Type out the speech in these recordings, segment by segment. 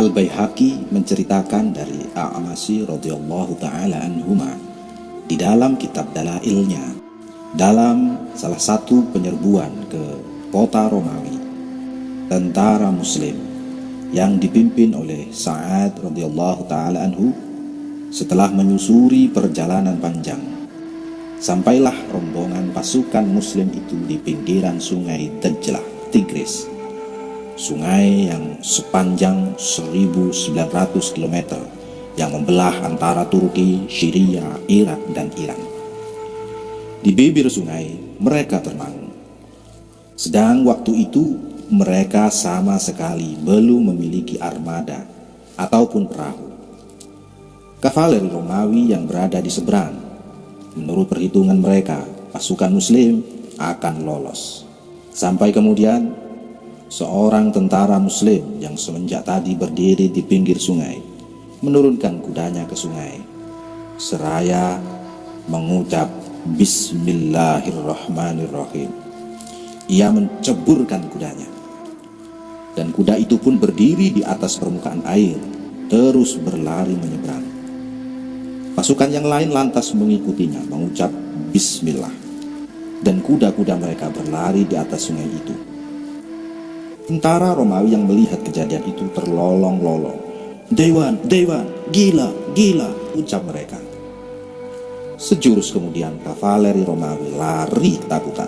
Al-Baihaqi menceritakan dari A'masi radhiyallahu taala anhuma di dalam kitab Dalailnya dalam salah satu penyerbuan ke kota Romawi tentara muslim yang dipimpin oleh Sa'ad radhiyallahu taala anhu setelah menyusuri perjalanan panjang. Sampailah rombongan pasukan muslim itu di pinggiran sungai Dajlah Tigris sungai yang sepanjang 1900 km yang membelah antara Turki, Syria, Irak, dan Iran. Di bibir sungai, mereka termangu. Sedang waktu itu, mereka sama sekali belum memiliki armada ataupun perahu. Kavaleri Romawi yang berada di seberang, menurut perhitungan mereka, pasukan muslim akan lolos. Sampai kemudian seorang tentara muslim yang semenjak tadi berdiri di pinggir sungai menurunkan kudanya ke sungai. Seraya mengucap Bismillahirrahmanirrahim. Ia menceburkan kudanya. Dan kuda itu pun berdiri di atas permukaan air terus berlari menyeberang. Pasukan yang lain lantas mengikutinya mengucap Bismillah. Dan kuda-kuda mereka berlari di atas sungai itu Tentara Romawi yang melihat kejadian itu terlolong-lolong. Dewan, Dewan, gila, gila, ucap mereka. Sejurus kemudian kavaleri Romawi lari ketakutan.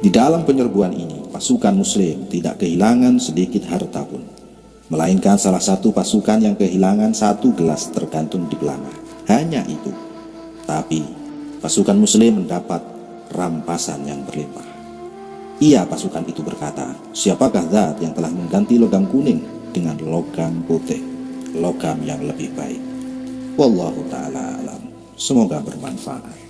Di dalam penyerbuan ini, pasukan muslim tidak kehilangan sedikit harta pun. Melainkan salah satu pasukan yang kehilangan satu gelas tergantung di pelana. Hanya itu. Tapi, pasukan muslim mendapat rampasan yang berlimpah. Ia pasukan itu berkata, siapakah zat yang telah mengganti logam kuning dengan logam putih, logam yang lebih baik. Wallahu ta'ala alam. Semoga bermanfaat.